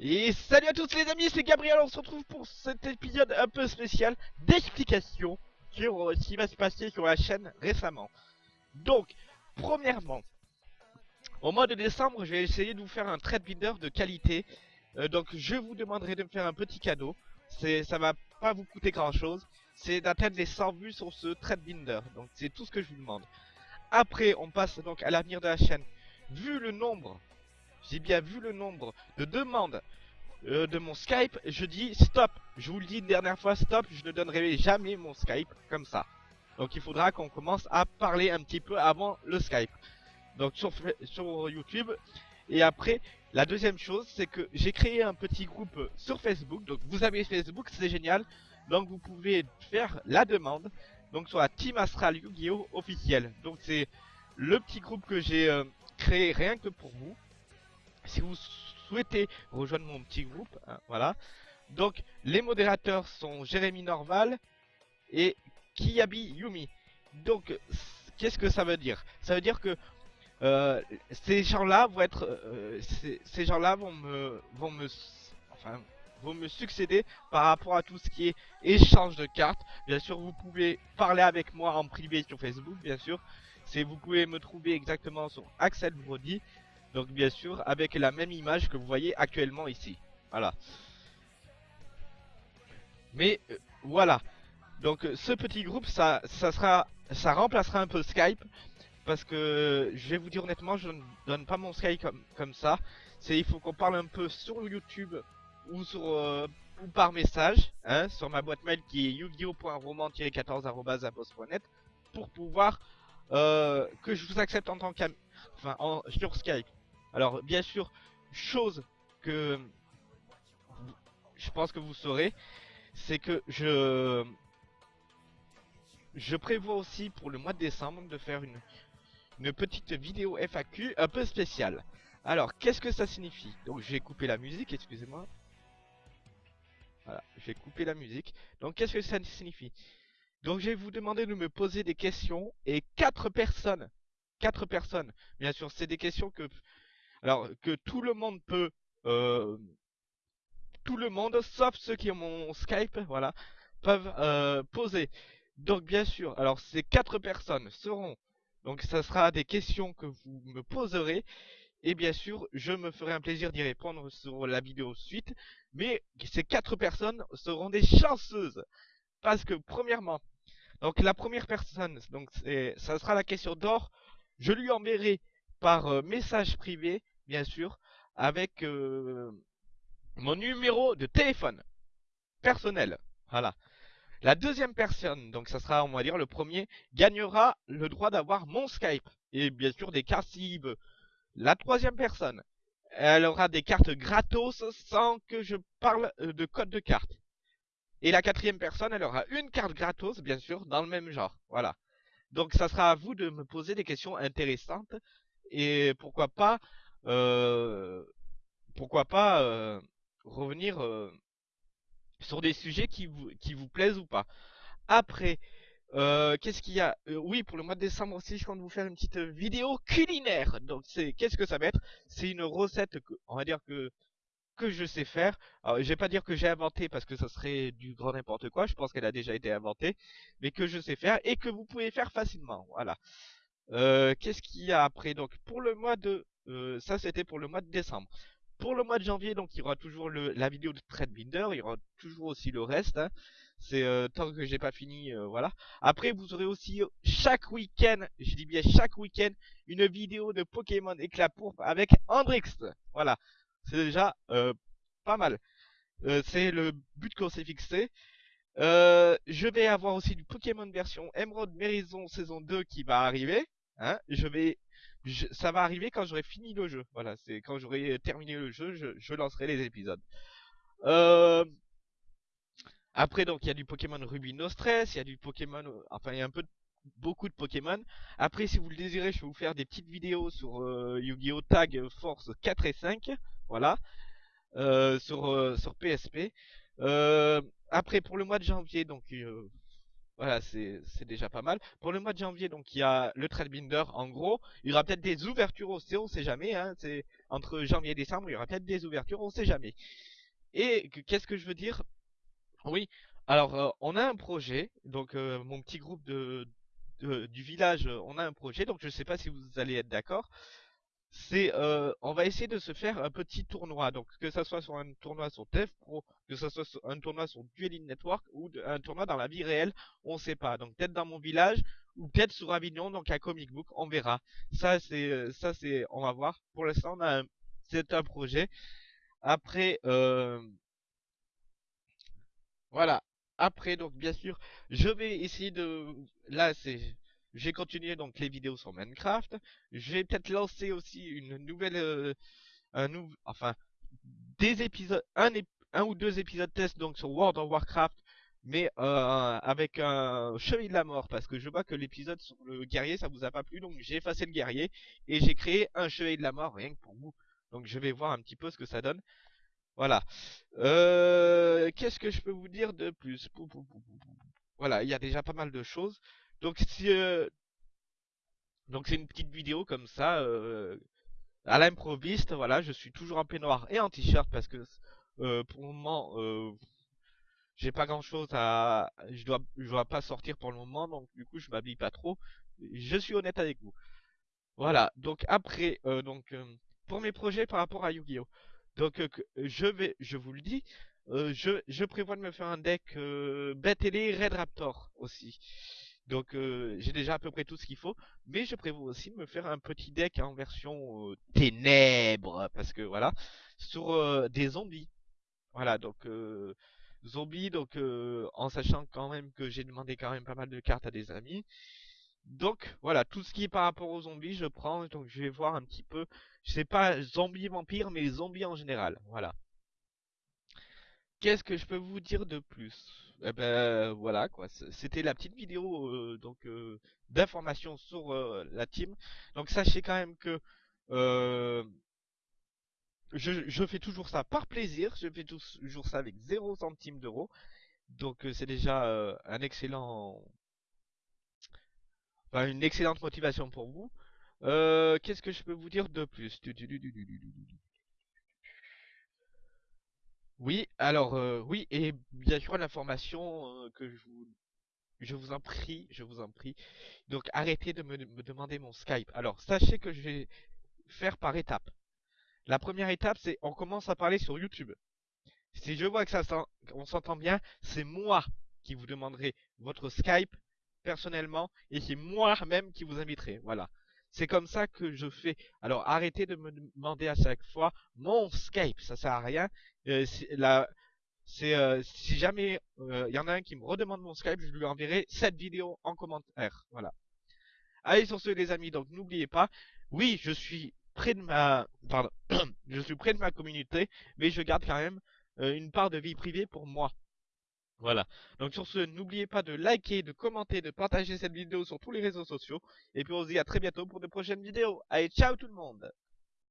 Et salut à tous les amis, c'est Gabriel, on se retrouve pour cet épisode un peu spécial d'explication sur ce qui va se passer sur la chaîne récemment. Donc, premièrement, au mois de décembre, je vais essayer de vous faire un trade binder de qualité. Euh, donc, je vous demanderai de me faire un petit cadeau. C'est, ça va pas vous coûter grand chose. C'est d'atteindre les 100 vues sur ce trade binder. Donc, c'est tout ce que je vous demande. Après, on passe donc à l'avenir de la chaîne. Vu le nombre j'ai bien vu le nombre de demandes euh, de mon Skype, je dis stop. Je vous le dis une dernière fois, stop, je ne donnerai jamais mon Skype comme ça. Donc il faudra qu'on commence à parler un petit peu avant le Skype. Donc sur, sur YouTube. Et après, la deuxième chose, c'est que j'ai créé un petit groupe sur Facebook. Donc vous avez Facebook, c'est génial. Donc vous pouvez faire la demande. Donc sur la Team Astral Yu-Gi-Oh officiel. Donc c'est le petit groupe que j'ai euh, créé rien que pour vous si vous souhaitez rejoindre mon petit groupe, hein, voilà. Donc, les modérateurs sont Jérémy Norval et Kiyabi Yumi. Donc, qu'est-ce que ça veut dire? Ça veut dire que euh, ces gens-là vont être, euh, ces, gens-là vont me, vont me, enfin, vont me succéder par rapport à tout ce qui est échange de cartes. Bien sûr, vous pouvez parler avec moi en privé sur Facebook, bien sûr. Vous pouvez me trouver exactement sur Axel Brody. Donc bien sûr avec la même image que vous voyez actuellement ici. Voilà. Mais euh, voilà. Donc euh, ce petit groupe ça ça sera ça remplacera un peu Skype parce que je vais vous dire honnêtement je ne donne pas mon Skype comme, comme ça. C'est il faut qu'on parle un peu sur YouTube ou sur euh, ou par message hein, sur ma boîte mail qui est yu-gi-oh.roman-14@post.net pour pouvoir que je vous accepte en tant qu'ami enfin en, sur Skype. Alors bien sûr, chose que je pense que vous saurez, c'est que je prévois aussi pour le mois de décembre de faire une une petite vidéo FAQ un peu spéciale. Alors, qu'est-ce que ça signifie? Donc, j'ai coupé la musique, excusez-moi. Voilà, j'ai coupé la musique. Donc, qu'est-ce que ça signifie? Donc, je vais vous demander de me poser des questions et quatre personnes, quatre personnes, bien sûr, c'est des questions que alors que tout le monde peut, euh, tout le monde, sauf ceux qui ont mon Skype, voilà, peuvent euh, poser. Donc bien sûr, alors ces quatre personnes seront, donc ça sera des questions que vous me poserez. Et bien sûr, je me ferai un plaisir d'y répondre sur la vidéo suite. Mais ces quatre personnes seront des chanceuses. Parce que premièrement, donc la première personne, donc ça sera la question d'or. Je lui enverrai par euh, message privé, bien sûr, avec euh, mon numéro de téléphone personnel. Voilà. La deuxième personne, donc ça sera on va dire le premier, gagnera le droit d'avoir mon Skype. Et bien sûr des cartes s'il veut. La troisième personne, elle aura des cartes gratos sans que je parle euh, de code de carte. Et la quatrième personne, elle aura une carte gratos, bien sûr, dans le même genre. Voilà. Donc ça sera à vous de me poser des questions intéressantes et pourquoi pas pourquoi pas revenir sur des sujets qui vous, qui vous plaisent ou pas. Après, qu'est-ce qu'il y a Oui, pour le mois de décembre aussi, je compte vous faire une petite vidéo culinaire. Donc, c'est qu'est-ce que ça va être? C'est une recette que, on va dire que que je sais faire. Alors, je vais pas dire que j'ai inventé parce que ça serait du grand n'importe quoi. Je pense qu'elle a déjà été inventée, mais que je sais faire et que vous pouvez faire facilement. Voilà. Euh, qu'est-ce qu'il y a après? Donc pour le mois de... Euh, ça c'était pour le mois de décembre. Pour le mois de janvier, donc il y aura toujours le, la vidéo de Binder, il y aura toujours aussi le reste. Hein. C'est euh, tant que j'ai pas fini, voilà. Après vous aurez aussi chaque week-end, je dis bien chaque week-end, une vidéo de Pokémon éclat pourpre avec Andrix. Voilà, c'est déjà pas mal. c'est le but qu'on s'est fixé. je vais avoir aussi du Pokémon version Emerald Mérison saison 2 qui va arriver. Hein, je vais, ça va arriver quand j'aurai fini le jeu. Voilà, c'est quand j'aurai terminé le jeu, je, lancerai les épisodes. Euh, après, donc, il y a du Pokémon Ruby No Stress, il y a du Pokémon, enfin, il y a un peu, beaucoup de Pokémon. Après, si vous le désirez, je vais vous faire des petites vidéos sur euh, Yu-Gi-Oh! Tag Force 4 et 5. Voilà. Euh, sur, sur PSP. après, pour le mois de janvier, donc, Voilà, c'est déjà pas mal. Pour le mois de janvier, donc il y a le Trendbinder. En gros, il y aura peut-être des ouvertures aussi, on sait jamais. Hein, c'est entre janvier et décembre, il y aura peut-être des ouvertures, on sait jamais. Et qu'est-ce que je veux dire? Oui. Alors, euh, on a un projet. Donc, euh, mon petit groupe de, du village, euh, on a un projet. Donc, je sais pas si vous allez être d'accord c'est euh, on va essayer de se faire un petit tournoi. Donc que ça soit sur un tournoi sur Dev Pro, que ça soit sur un tournoi sur Dueling Network ou un tournoi dans la vie réelle, on sait pas. Donc peut-être dans mon village ou peut-être sur Avignon, donc à Comic Book, on verra. Ça c'est euh, ça c'est on va voir. Pour l'instant, on a c'est un projet. Après euh, voilà. Après, donc bien sûr, je vais essayer de... Là, c'est... J'ai continué donc les vidéos sur Minecraft. Je vais peut-être lancer aussi une nouvelle... euh, un. Enfin, des épisodes... Un, ou deux épisodes test donc sur World of Warcraft. Mais euh, avec un chevalier de la mort. Parce que je vois que l'épisode sur le guerrier, ça vous a pas plu. Donc j'ai effacé le guerrier. Et j'ai créé un chevalier de la mort rien que pour vous. Donc je vais voir un petit peu ce que ça donne. Voilà. Euh, qu'est-ce que je peux vous dire de plus? Voilà, il y a déjà pas mal de choses. Donc si euh, donc c'est une petite vidéo comme ça euh, à l'improviste. Voilà, je suis toujours en peignoir et en t-shirt parce que euh, pour le moment euh, j'ai pas grand-chose à je dois je dois pas sortir pour le moment donc du coup je m'habille pas trop. Je suis honnête avec vous. Voilà, donc après, euh, donc pour mes projets par rapport à Yu-Gi-Oh! Donc je vais, je vous le dis, je, je prévois de me faire un deck euh, Red Raptor aussi. Donc euh, j'ai déjà à peu près tout ce qu'il faut, mais je prévois aussi de me faire un petit deck en version euh, ténèbres, parce que voilà, sur euh, des zombies. Voilà, donc euh, zombies, donc en sachant quand même que j'ai demandé quand même pas mal de cartes à des amis. Donc voilà, tout ce qui est par rapport aux zombies, je prends, donc je vais voir un petit peu, je sais pas zombies vampires, mais zombies en général, voilà. Qu'est-ce que je peux vous dire de plus? Eh ben voilà quoi, c'était la petite vidéo euh, donc euh, d'information sur euh, la team. Donc sachez quand même que je, je fais toujours ça par plaisir, je fais toujours ça avec zéro centime d'euro. Donc c'est déjà un excellent, enfin, une excellente motivation pour vous. Qu'est-ce que je peux vous dire de plus? Du- du- du- du- du- du- du- du- Oui, alors euh, oui, et bien sûr l'information euh, que je vous, je vous en prie, je vous en prie. Donc arrêtez de me, me demander mon Skype. Alors sachez que je vais faire par étapes. La première étape, c'est on commence à parler sur YouTube. Si je vois que ça qu'on s'entend bien, c'est moi qui vous demanderai votre Skype personnellement et c'est moi-même qui vous inviterai. Voilà. C'est comme ça que je fais. Alors arrêtez de me demander à chaque fois mon Skype, ça sert à rien. Euh, euh, si jamais euh, il y en a un qui me redemande mon Skype, je lui enverrai cette vidéo en commentaire. Voilà. Allez sur ce les amis, donc n'oubliez pas, oui, je suis près de ma pardon, je suis près de ma communauté, mais je garde quand même euh, une part de vie privée pour moi. Voilà. Donc sur ce, n'oubliez pas de liker, de commenter, de partager cette vidéo sur tous les réseaux sociaux. Et puis on se dit à très bientôt pour de prochaines vidéos. Allez, ciao tout le monde